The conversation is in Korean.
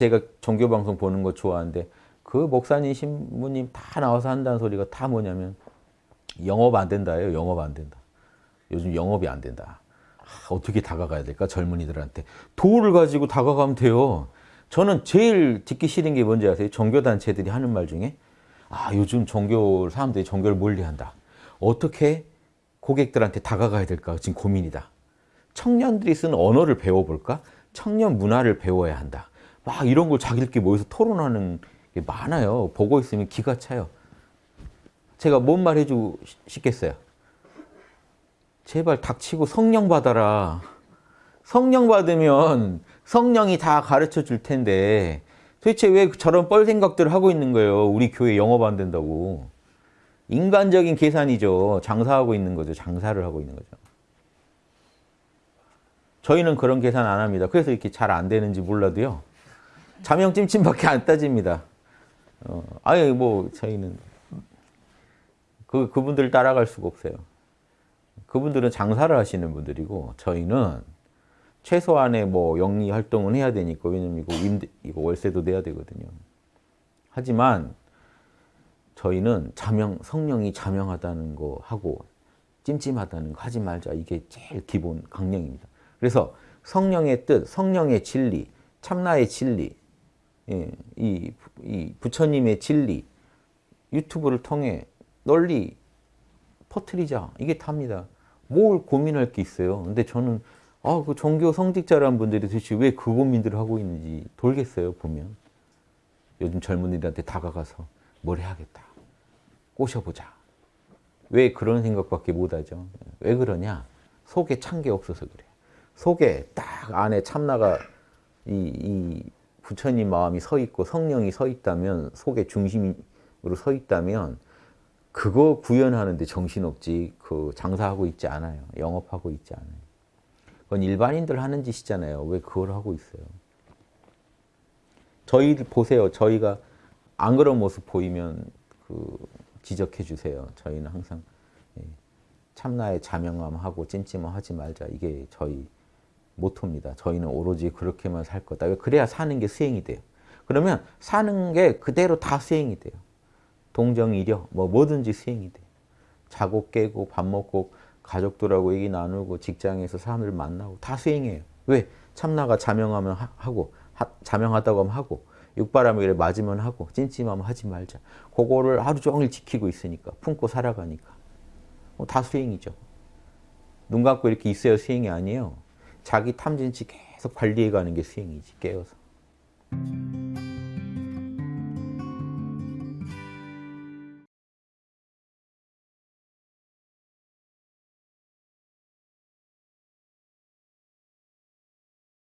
제가 종교방송 보는 거 좋아하는데 그 목사님, 신부님 다 나와서 한다는 소리가 다 뭐냐면 영업 안 된다예요. 영업 안 된다. 요즘 영업이 안 된다. 아, 어떻게 다가가야 될까? 젊은이들한테. 도를 가지고 다가가면 돼요. 저는 제일 듣기 싫은 게 뭔지 아세요? 종교단체들이 하는 말 중에 아 요즘 종교 사람들이 종교를 멀리한다. 어떻게 고객들한테 다가가야 될까? 지금 고민이다. 청년들이 쓰는 언어를 배워볼까? 청년 문화를 배워야 한다. 막 이런 걸 자기들끼리 모여서 토론하는 게 많아요. 보고 있으면 기가 차요. 제가 뭔 말 해주고 싶겠어요? 제발 닥치고 성령 받아라. 성령 받으면 성령이 다 가르쳐 줄 텐데 도대체 왜 저런 뻘 생각들을 하고 있는 거예요? 우리 교회 영업 안 된다고. 인간적인 계산이죠. 장사하고 있는 거죠. 장사를 하고 있는 거죠. 저희는 그런 계산 안 합니다. 그래서 이렇게 잘 안 되는지 몰라도요. 자명 찜찜밖에 안 따집니다. 어, 아예 뭐 저희는 그 그분들 따라갈 수가 없어요. 그분들은 장사를 하시는 분들이고 저희는 최소한의 뭐 영리 활동은 해야 되니까 왜냐면 이거 임대, 이거 월세도 내야 되거든요. 하지만 저희는 자명 성령이 자명하다는 거 하고 찜찜하다는 거 하지 말자 이게 제일 기본 강령입니다. 그래서 성령의 뜻, 성령의 진리, 참나의 진리, 예, 이, 이 부처님의 진리 유튜브를 통해 널리 퍼뜨리자 이게 답니다. 뭘 고민할 게 있어요. 근데 저는 아, 그 종교 성직자라는 분들이 도대체 왜 그 고민들을 하고 있는지 돌겠어요, 보면. 요즘 젊은이들한테 다가가서 뭘 해야겠다. 꼬셔보자. 왜 그런 생각밖에 못하죠? 왜 그러냐? 속에 찬 게 없어서 그래. 속에 딱 안에 참나가 이, 이 부처님 마음이 서 있고 성령이 서 있다면 속에 중심으로 서 있다면 그거 구현하는데 정신없지 그 장사하고 있지 않아요. 영업하고 있지 않아요. 그건 일반인들 하는 짓이잖아요. 왜 그걸 하고 있어요? 저희 보세요. 저희가 안 그런 모습 보이면 그 지적해 주세요. 저희는 항상 예, 참나의 자명함하고 찜찜함 하지 말자. 이게 저희 모토입니다. 저희는 오로지 그렇게만 살 거다. 그래야 사는 게 수행이 돼요. 그러면 사는 게 그대로 다 수행이 돼요. 동정이려 뭐 뭐든지 수행이 돼요. 자고 깨고 밥 먹고 가족들하고 얘기 나누고 직장에서 사람들 만나고 다 수행해요. 왜? 참나가 자명하면 하고 하, 자명하다고 하면 하고 육바람에 맞으면 하고 찜찜하면 하지 말자. 그거를 하루 종일 지키고 있으니까 품고 살아가니까 뭐 다 수행이죠. 눈 감고 이렇게 있어야 수행이 아니에요. 자기 탐진치 계속 관리해가는 게 수행이지 깨어서.